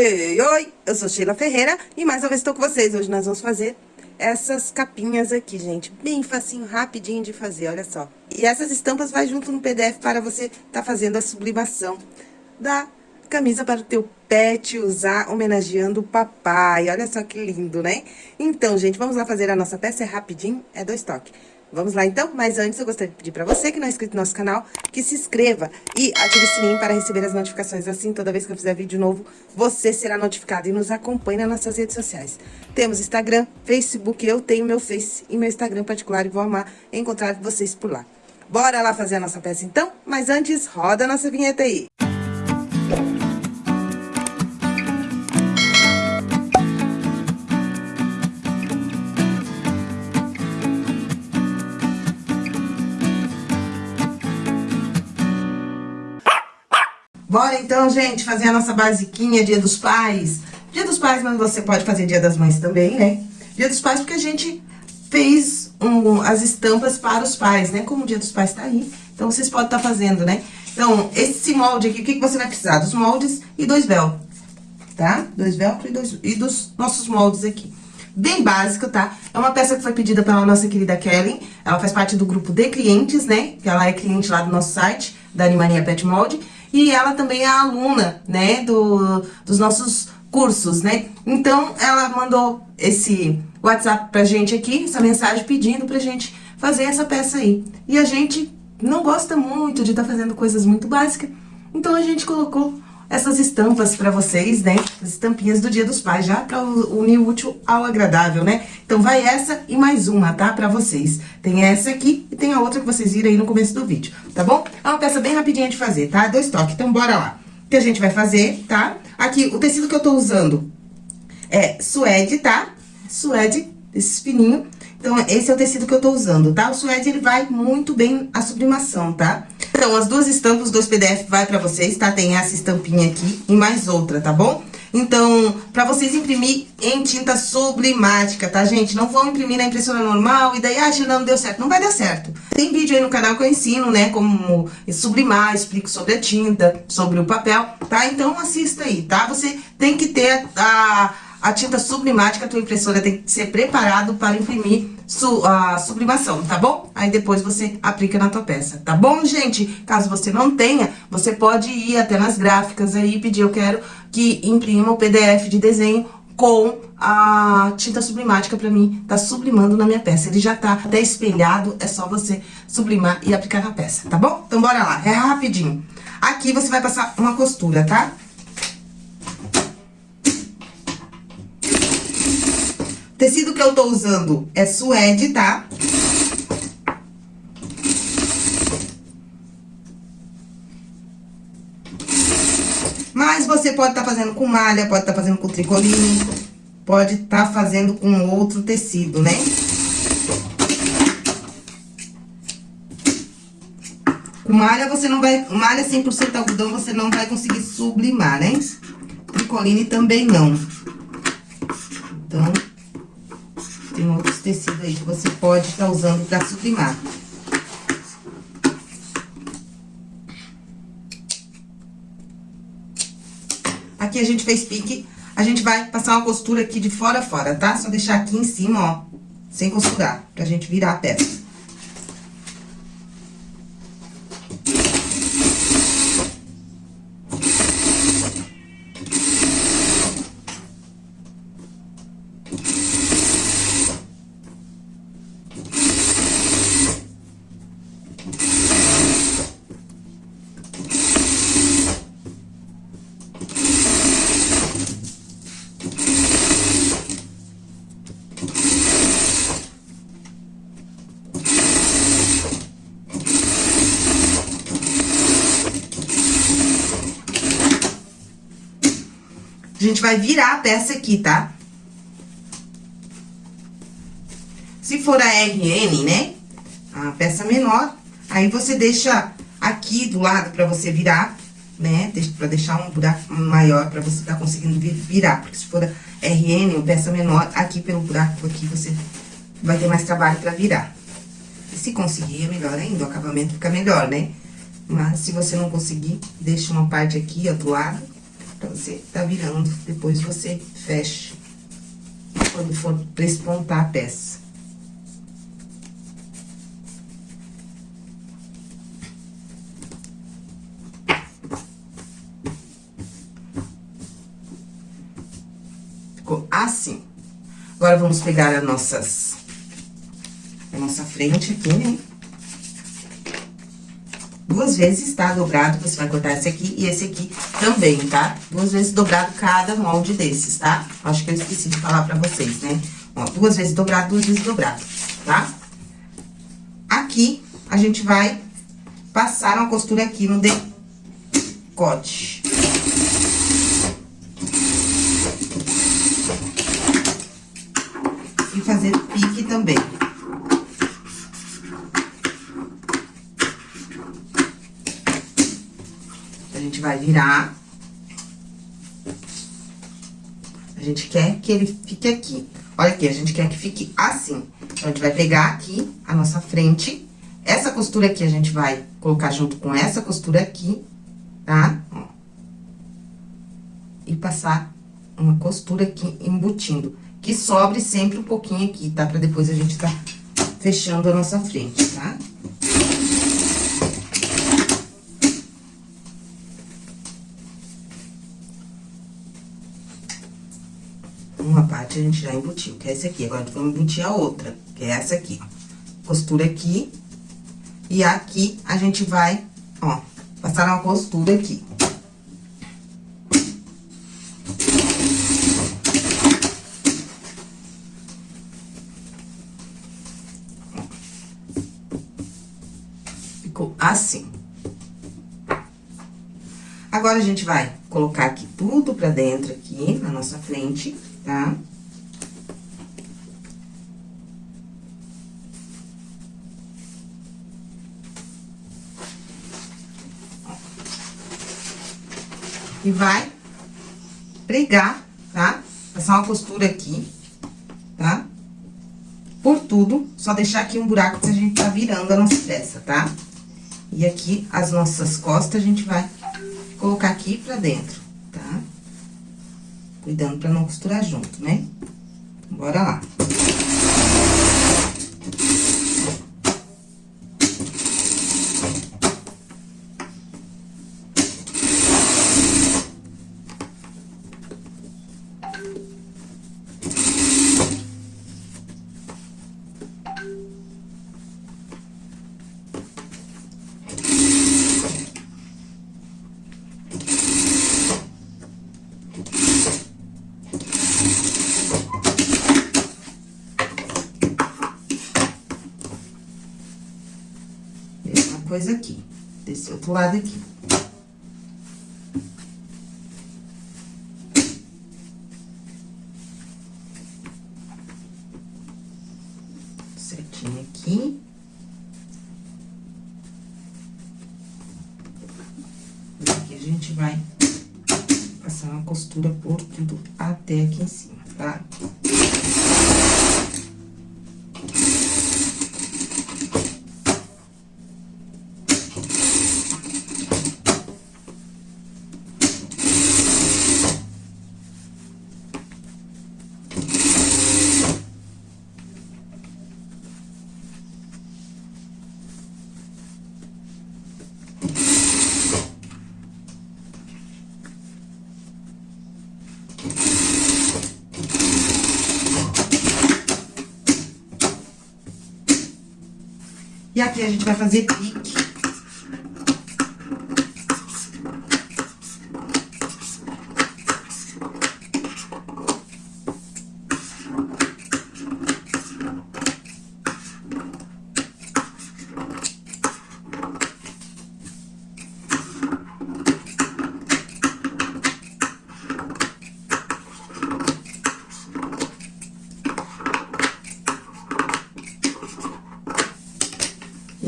Oi, oi, oi, eu sou Sheila Ferreira e mais uma vez estou com vocês. Hoje nós vamos fazer essas capinhas aqui, gente. Bem facinho, rapidinho de fazer, olha só. E essas estampas vai junto no PDF para você estar tá fazendo a sublimação da camisa para o teu pet usar, homenageando o papai. Olha só que lindo, né? Então, gente, vamos lá fazer a nossa peça, é rapidinho, é dois toques. Vamos lá então? Mas antes eu gostaria de pedir para você que não é inscrito no nosso canal, que se inscreva e ative o sininho para receber as notificações. Assim, toda vez que eu fizer vídeo novo, você será notificado e nos acompanhe nas nossas redes sociais. Temos Instagram, Facebook, eu tenho meu Face e meu Instagram particular e vou amar encontrar vocês por lá. Bora lá fazer a nossa peça então? Mas antes, roda a nossa vinheta aí. Bora então, gente, fazer a nossa basiquinha, dia dos pais. Dia dos pais, mas você pode fazer dia das mães também, né? Dia dos pais porque a gente fez um, as estampas para os pais, né? Como o dia dos pais tá aí, então vocês podem estar tá fazendo, né? Então, esse molde aqui, o que, que você vai precisar? Dos moldes e dois velcro, tá? Dois velcro e, dois, e dos nossos moldes aqui. Bem básico, tá? É uma peça que foi pedida pela nossa querida Kelly. Ela faz parte do grupo de clientes, né? Que ela é cliente lá do nosso site, da Animania Pet Molde. E ela também é aluna, né, do, dos nossos cursos, né? Então, ela mandou esse WhatsApp pra gente aqui, essa mensagem pedindo pra gente fazer essa peça aí. E a gente não gosta muito de estar tá fazendo coisas muito básicas, então a gente colocou essas estampas para vocês, né? As estampinhas do Dia dos Pais, já para unir o útil ao agradável, né? Então, vai essa e mais uma, tá? Para vocês. Tem essa aqui e tem a outra que vocês viram aí no começo do vídeo, tá bom? É uma peça bem rapidinha de fazer, tá? Dois toques, então bora lá. O que a gente vai fazer, tá? Aqui, o tecido que eu tô usando é suede, tá? Suede, esse fininho. Então, esse é o tecido que eu tô usando, tá? O suede, ele vai muito bem a sublimação, tá? Então, as duas estampas, dois PDF vai pra vocês, tá? Tem essa estampinha aqui e mais outra, tá bom? Então, pra vocês imprimir em tinta sublimática, tá, gente? Não vão imprimir na impressora normal e daí, ah, não deu certo. Não vai dar certo. Tem vídeo aí no canal que eu ensino, né, como sublimar, explico sobre a tinta, sobre o papel, tá? Então, assista aí, tá? Você tem que ter a a tinta sublimática, a tua impressora tem que ser preparado para imprimir su, a sublimação, tá bom? Aí depois você aplica na tua peça, tá bom, gente? Caso você não tenha, você pode ir até nas gráficas aí e pedir, eu quero que imprima o PDF de desenho com a tinta sublimática pra mim, tá sublimando na minha peça. Ele já tá até espelhado, é só você sublimar e aplicar na peça, tá bom? Então, bora lá, é rapidinho. Aqui você vai passar uma costura, tá? Tecido que eu tô usando é suede, tá? Mas você pode estar tá fazendo com malha, pode estar tá fazendo com tricoline, pode estar tá fazendo com outro tecido, né? Com malha você não vai... Malha 100% algodão você não vai conseguir sublimar, né? Tricoline também não. Então... Outros tecidos aí que você pode estar tá usando para sublimar. Aqui a gente fez pique, a gente vai passar uma costura aqui de fora a fora, tá? Só deixar aqui em cima, ó, sem costurar, pra gente virar a peça. Gente vai virar a peça aqui, tá? Se for a RN, né? A peça menor, aí você deixa aqui do lado pra você virar, né? Pra deixar um buraco maior pra você tá conseguindo virar. Porque se for a RN ou peça menor, aqui pelo buraco aqui você vai ter mais trabalho pra virar. E se conseguir, é melhor ainda, o acabamento fica melhor, né? Mas se você não conseguir, deixa uma parte aqui, ó, do lado Pra você tá virando, depois você fecha quando for despontar a peça. Ficou assim. Agora, vamos pegar as nossas... A nossa frente aqui, né? Duas vezes, tá? Dobrado, você vai cortar esse aqui e esse aqui também, tá? Duas vezes dobrado cada molde desses, tá? Acho que eu esqueci de falar pra vocês, né? Ó, duas vezes dobrado, duas vezes dobrado, tá? Aqui, a gente vai passar uma costura aqui no decote. E fazer pique também. A gente vai virar. A gente quer que ele fique aqui. Olha aqui, a gente quer que fique assim. Então, a gente vai pegar aqui a nossa frente. Essa costura aqui a gente vai colocar junto com essa costura aqui, tá? E passar uma costura aqui embutindo. Que sobre sempre um pouquinho aqui, tá? Pra depois a gente tá fechando a nossa frente, tá? Tá? uma parte a gente já embutiu, que é esse aqui. Agora, vamos embutir a outra, que é essa aqui, ó. Costura aqui. E aqui, a gente vai, ó, passar uma costura aqui. Ficou assim. Agora, a gente vai colocar aqui tudo pra dentro aqui, na nossa frente tá? E vai pregar, tá? Passar uma costura aqui, tá? Por tudo, só deixar aqui um buraco que a gente tá virando a nossa peça, tá? E aqui, as nossas costas, a gente vai colocar aqui pra dentro, tá? Cuidando pra não costurar junto, né? Bora lá. Coisa aqui, desse outro lado aqui. Certinho aqui. Aqui a gente vai passar uma costura por tudo até aqui em cima, tá? E aqui a gente vai fazer pique.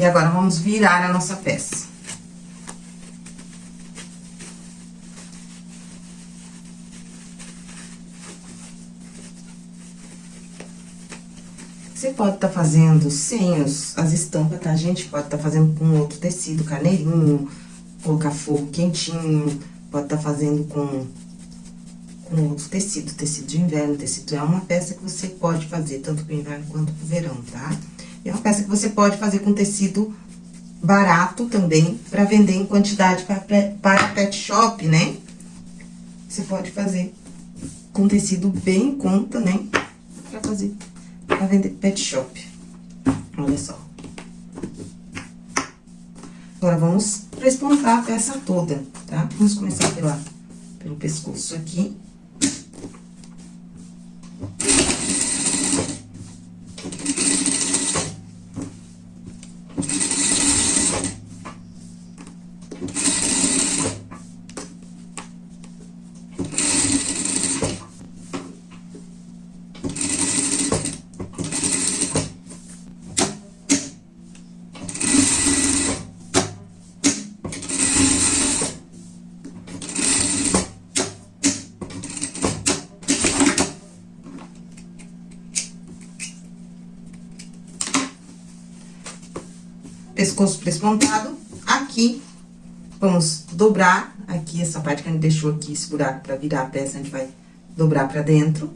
E agora, vamos virar a nossa peça. Você pode estar tá fazendo sem os, as estampas, tá, gente? Pode estar tá fazendo com outro tecido, carneirinho, colocar fogo quentinho, pode estar tá fazendo com com outro tecido, tecido de inverno, tecido é uma peça que você pode fazer tanto pro inverno quanto pro verão, tá? É uma peça que você pode fazer com tecido barato também, pra vender em quantidade para, para pet shop, né? Você pode fazer com tecido bem em conta, né? Pra fazer, pra vender pet shop. Olha só. Agora, vamos espontar a peça toda, tá? Vamos começar pela, pelo pescoço aqui. Pescoço despontado. Aqui, vamos dobrar aqui essa parte que a gente deixou aqui, esse buraco pra virar a peça, a gente vai dobrar pra dentro.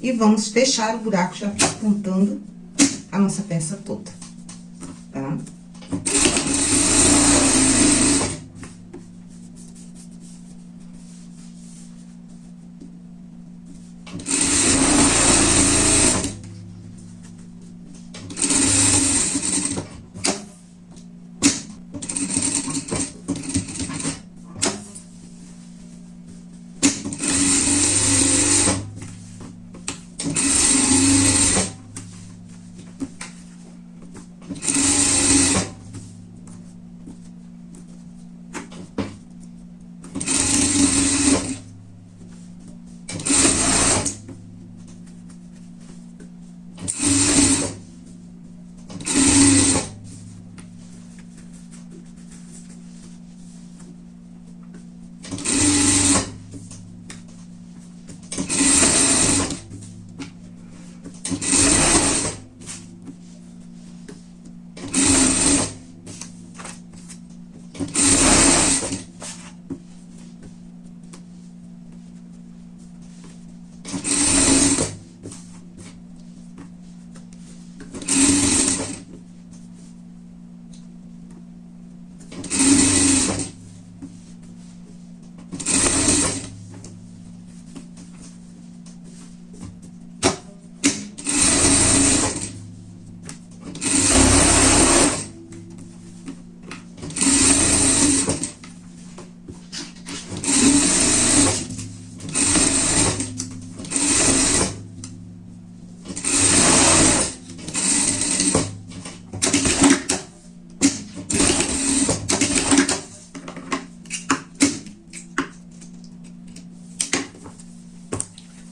E vamos fechar o buraco já despontando a nossa peça toda, tá?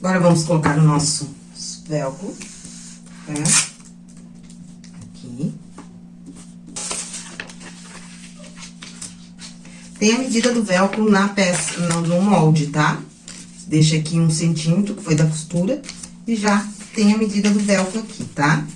Agora, vamos colocar o nosso velcro, tá? Aqui. Tem a medida do velcro na peça, no molde, tá? Deixa aqui um centímetro, que foi da costura, e já tem a medida do velcro aqui, tá? Tá?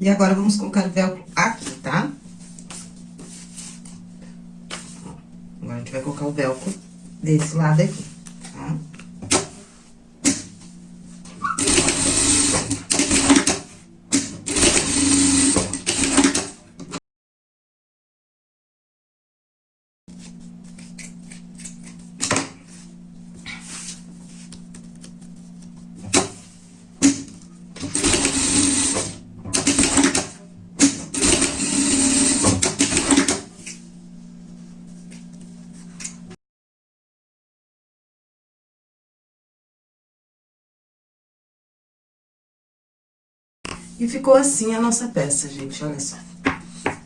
E agora, vamos colocar o velcro aqui, tá? Agora, a gente vai colocar o velcro desse lado aqui, E ficou assim a nossa peça, gente, olha só.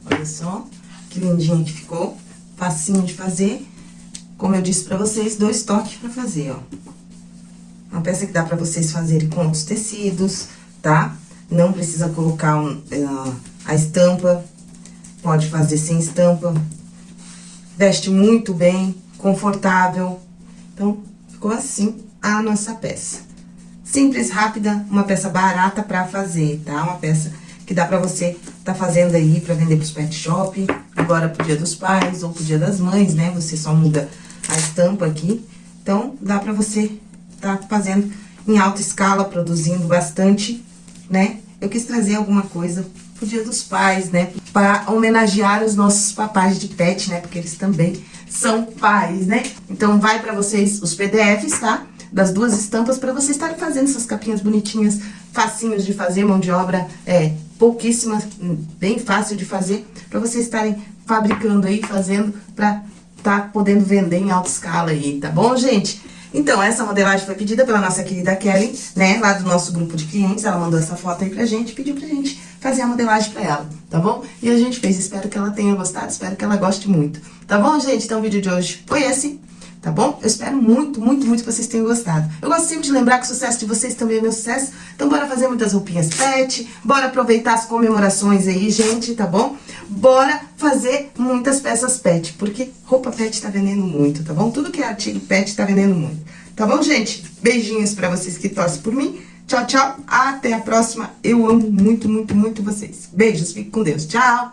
Olha só, que lindinha que ficou. Facinho de fazer. Como eu disse pra vocês, dois toques pra fazer, ó. Uma peça que dá pra vocês fazerem com outros tecidos, tá? Não precisa colocar um, uh, a estampa. Pode fazer sem estampa. Veste muito bem, confortável. Então, ficou assim a nossa peça. Simples, rápida, uma peça barata pra fazer, tá? Uma peça que dá pra você tá fazendo aí pra vender pros pet shop, agora pro dia dos pais ou pro dia das mães, né? Você só muda a estampa aqui. Então, dá pra você tá fazendo em alta escala, produzindo bastante, né? Eu quis trazer alguma coisa pro dia dos pais, né? Para homenagear os nossos papais de pet, né? Porque eles também são pais, né? Então, vai pra vocês os PDFs, tá? Das duas estampas para vocês estarem fazendo essas capinhas bonitinhas, facinhos de fazer, mão de obra é pouquíssima, bem fácil de fazer, para vocês estarem fabricando aí, fazendo, para tá podendo vender em alta escala aí, tá bom, gente? Então, essa modelagem foi pedida pela nossa querida Kelly, né, lá do nosso grupo de clientes, ela mandou essa foto aí pra gente, pediu pra gente fazer a modelagem pra ela, tá bom? E a gente fez, espero que ela tenha gostado, espero que ela goste muito, tá bom, gente? Então, o vídeo de hoje foi esse, tá bom? Eu espero muito, muito, muito que vocês tenham gostado. Eu gosto sempre de lembrar que o sucesso de vocês também é meu sucesso, então bora fazer muitas roupinhas pet, bora aproveitar as comemorações aí, gente, tá bom? Bora fazer muitas peças pet, porque roupa pet tá vendendo muito, tá bom? Tudo que é artigo pet tá vendendo muito. Tá bom, gente? Beijinhos pra vocês que torcem por mim. Tchau, tchau. Até a próxima. Eu amo muito, muito, muito vocês. Beijos. Fique com Deus. Tchau.